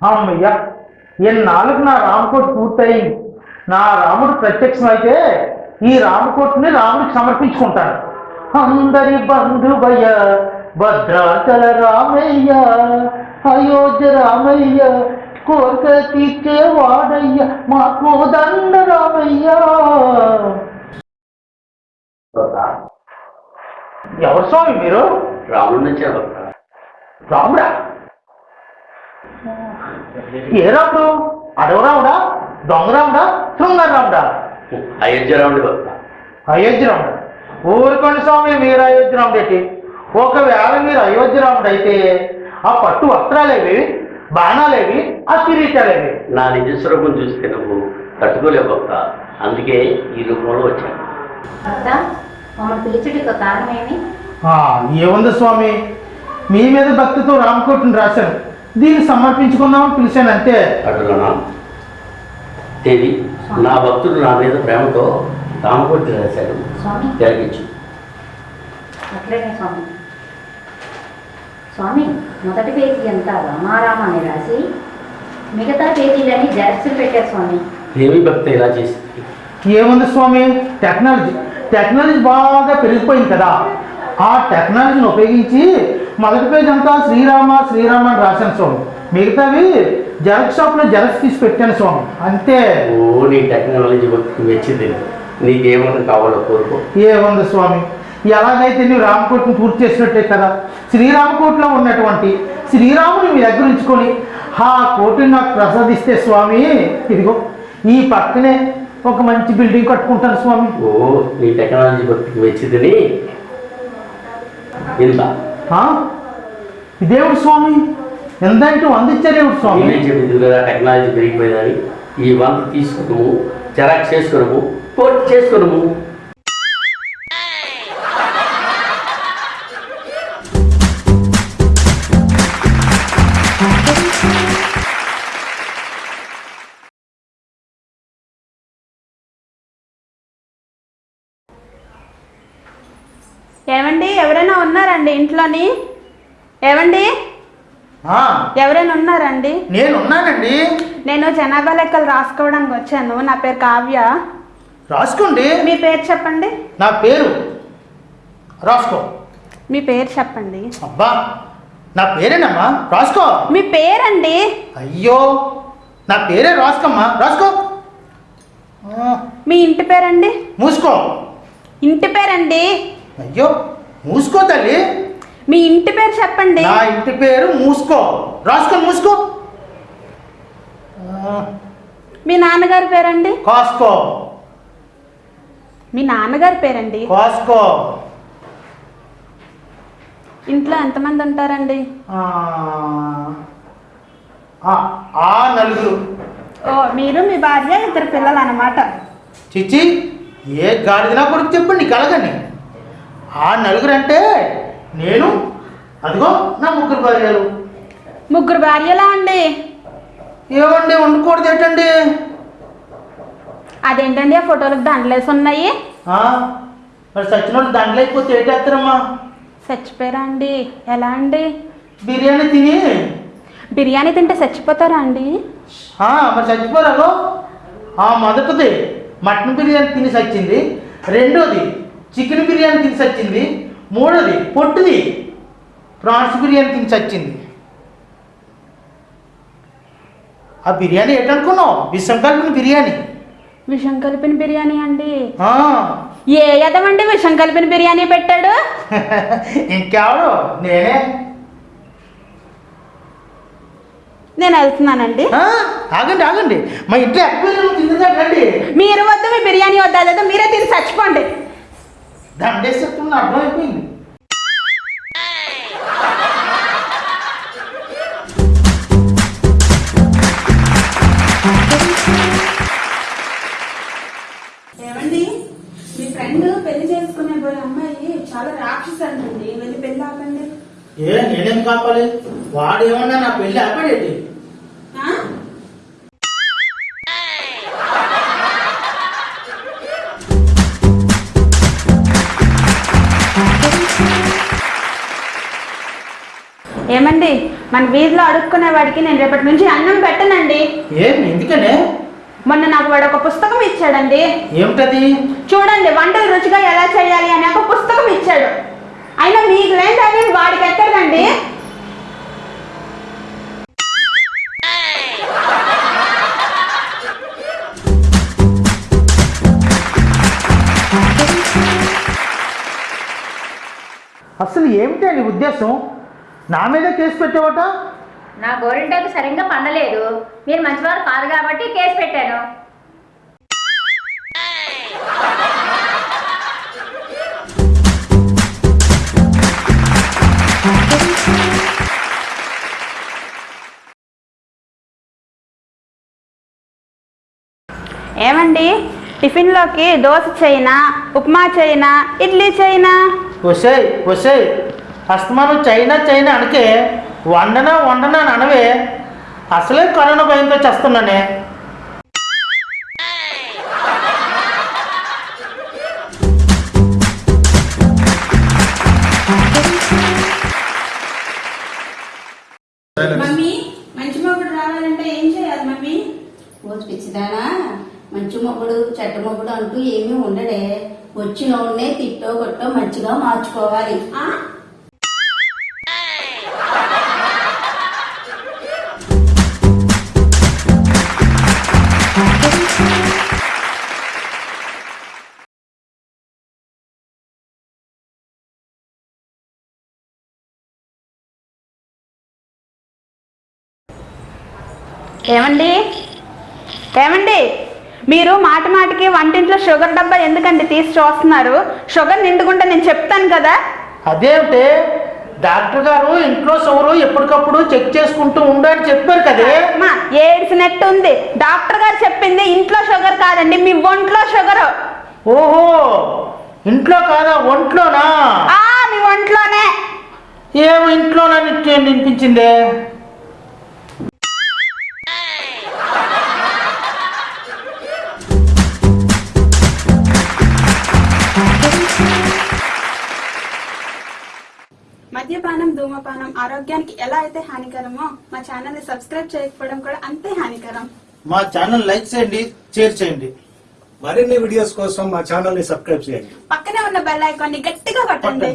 అమ్మయ్య ఎన్నాళ్ళకు నా రామకోటి పూర్తయింది నా రాముడు ప్రత్యక్షమైతే ఈ రామకోటిని రాముడికి సమర్పించుకుంటాను అందరి బంధువయ్య భద్రాచల రామయ్య అయోధ్య రామయ్య కోరిక తీర్చే వాడయ్య మా కోదండ రామయ్య. ఎవరు స్వామి మీరు? రాముడి నుంచే రాముడా? ఏ రాముడు? అడవ రాముడా? దొంగ రాముడా? శృంగార రాముడా? అయోధ్య రాముడి అయోధ్య రాముడు. ఊరుకోండి స్వామి మీరు అయోధ్య రాముడు ఏంటి ఒకవేళ మీరు అయోధ్య రాముడు అయితే ఆ పట్టు వస్త్రాలేవి బాణాలేవి ఆ కిరీటాలేవి నా నిజ స్వరూపం చూస్తే నువ్వు తట్టుకోలేవు భక్త అందుకే ఈ రూపంలో వచ్చాను. ఏముంది స్వామి? మీ మీద భక్తితో రామకోటిని రాశాను. దీన్ని సమర్పించుకుందామని పిలిచాను అంతే. అటులోనా? దేవి నా భక్తుడు నా మీద ప్రేమతో రామకోటి రాశాడు. స్వామి. జరిగించు అట్లనే స్వామి. స్వామి మొదటి పేజీ అంతా రామారామ అని రాసి మిగతా పేజీలన్నీ జెరాక్స్లు పెట్టారు స్వామి. దేవి భక్త ఇలా చేసింది ఏముంది స్వామి? టెక్నాలజీ. టెక్నాలజీ బాగా పెరిగిపోయింది కదా. ఆ టెక్నాలజీని ఉపయోగించి మొదటి పేజ్ అంతా శ్రీరామ శ్రీరామ అని రాశాను స్వామి. మిగతావి జెరాక్స్ షాప్లో జెరాక్స్ తీసి పెట్టాను స్వామి. అంతే. ఓ నీ టెక్నాలజీ భక్తికి మెచ్చింది. నీకేమైనా కావాలో కోరుకో. ఏముంది స్వామి? ఎలాగైతే నువ్వు రామకోటిని పూర్తి చేసినట్టే కదా? శ్రీరామకోటిలో ఉన్నటువంటి శ్రీరాముని మీ దగ్గర ఉంచుకొని ఆ కోటిని నాకు ప్రసాదిస్తే స్వామి ఇదిగో ఈ పక్కనే ఒక మంచి బిల్డింగ్ కట్టుకుంటాను స్వామి. ఓ నీ టెక్నాలజీ భక్తికి ఆ? ఇదేమిటి స్వామి? ఎంతంటే వందిచ్చారేమిటి స్వామి. నేనే చెప్పింది కదా టెక్నాలజీ పెరిగిపోయిందని. ఈ వంత తీసుకున్నాము జెరాక్స్ చేసుకున్నాము పోటీ చేసుకున్నాము. ఏమండి ఎవరైనా ఉన్నారండి ఇంట్లోని? ఏమండి? ఎవరైనా ఉన్నారండి? నేనున్నానండి. నేను జనాభా లెక్కలు రాసుకోవడానికి వచ్చాను. నా పేరు కావ్య. రాసుకోండి. మీ పేరు చెప్పండి. నా పేరు రాసుకో. మీ పేరు చెప్పండి. అబ్బా నా పేరేనమ్మా? రాసుకో. మీ పేరండి? అయ్యో నా పేరే రాసుకోమ్మా. రాసుకో. మీ ఇంటి పేరండి? మూసుకో. ఇంటి పేరండి? అయ్యో మూసుకో తల్లి. మీ ఇంటి పేరు చెప్పండి. నా ఇంటి పేరు మూసుకో. రాసుకో మూసుకో. మీ నాన్నగారి పేరండి? కాసుకో. మీ నాన్నగారి పేరండి? కాసుకో. ఇంట్లో ఎంతమంది ఉంటారండి? ఆ, నలుగురు. ఓ మీరు మీ భార్య ఇద్దరు పిల్లలు అన్నమాట చిచ్చి ఏ గాడిదనా కొడుకు చెప్పండి కలగని ఆ నలుగురు అంటే నేను అదిగో నా ముగ్గురు భార్యలు. ముగ్గురు భార్యలా అండి? ఏమండి వండుకూడదు ఏంటండి? అదేంటండి ఆ ఫోటోలకు దండలేసి ఉన్నాయి? ఆ, మరి సచ్చినోడు దండలు అయిపోతే ఏంటేస్తారమ్మా చచ్చిపోయారా అండి? ఎలా అండి? బిర్యానీ తిని. బిర్యానీ తింటే చచ్చిపోతారా అండి? ఆ, మరి చచ్చిపోరాగో ఆ మొదటిది మటన్ బిర్యానీ తిని సచ్చింది. రెండోది చికెన్ బిర్యానీ తిని సచ్చింది. మూడోది పొట్టుది. ప్రాన్స్ బిర్యానీ తిని చచ్చింది ఆ బిర్యానీ ఏంటనుకున్నావు విషం కలిపిన బిర్యానీ. విషం కలిపిన బిర్యానీ అండి. ఏ ఎదవండి విషం కలిపిన బిర్యానీ పెట్టాడు? ఇంకెవడు? నేనే. నేను వెళ్తున్నానండి. ఆగండి ఆగండి. మా ఇంట్లో ఎక్కువ మీరు వద్దు మీ బిర్యానీ వద్దు అదేదో మీరే తిని చచ్చిపోండి. దండేసేస్తున్న అర్థమైపోయింది ఏమండి? మీ ఫ్రెండ్ పెళ్ళి చేసుకునే పోయే అమ్మాయి చాలా రాక్షసు అంటుంది వెళ్ళి పెళ్ళి ఆపండి. ఏ నేనేం కాపాలి? వాడు ఏమన్నా నా పెళ్ళి ఆపడేటి? మన వీధిలో అడుక్కునే వాడికి నేను రేపటి నుంచి అన్నం పెట్టనండి. ఏం? ఎందుకనే? మొన్న నాకు వాడు ఒక పుస్తకం ఇచ్చాడండి. ఏమిటది? చూడండి వంటలు రుచిగా ఎలా చేయాలి అనే ఒక పుస్తకం ఇచ్చాడు. అయినా మీకు లేదని వాడికి ఎక్కడండి అసలు ఏమిటి నీ ఉద్దేశం? నా మీద కేసు పెట్టావట? నా గోరింటాకు సరిగ్గా పండలేదు. మీరు మంచివారు కాదు కాబట్టి కేసు పెట్టాను. ఏమండి? టిఫిన్లోకి దోశ చేయనా ఉప్మా చేయనా ఇడ్లీ చేయనా? వసాయి వసాయి. అస్తమానం చైనా చైనా అనకే వండనా వండనా అని అనవే. అసలే కరోనా భయంతో చేస్తున్నానే. మమ్మీ మంచి మొగుడు రావాలంటే ఏం చేయాలి మమ్మీ? ఓ పిచ్చిదానా మంచి మొగుడు చెడ్డ మొగుడు అంటూ ఏమీ ఉండడే. వచ్చినోడ్నే తిట్టో కొట్టో మంచిగా మార్చుకోవాలి. ఏమండి? ఏమండి? మీరు మాట మాటికి వంటింట్లో షుగర్ డబ్బా ఎందుకండి తీసి చూస్తున్నారు? షుగర్ నిండుకుంటే నేను చెప్తాను కదా. అదేమిటి? డాక్టర్ గారు ఇంట్లో సౌరు ఎప్పటికప్పుడు చెక్ చేసుకుంటూ ఉండని చెప్పారు కదే. అమ్మా ఏడ్చినట్టు ఉంది డాక్టర్ గారు చెప్పింది ఇంట్లో షుగర్ కాదండి మీ ఒంట్లో షుగర్. ఓహో ఇంట్లో కాదా ఒంట్లోనా? ఆ మీ ఒంట్లోనే. ఏమో ఇంట్లోనా నిత్యం వినిపించిందే ధూమపానం ఆరోగ్యానికి ఎలా అయితే హానికరమో మా ఛానల్ని సబ్స్క్రైబ్ చేయకపోవడం కూడా అంతే హానికరం. మా ఛానల్ లైక్ చేయండి షేర్ చేయండి. మరిన్ని వీడియోస్ కోసం మా ఛానల్ని సబ్స్క్రైబ్ చేయండి. పక్కనే ఉన్న బెల్ ఐకాన్ని గట్టిగా కొట్టండి.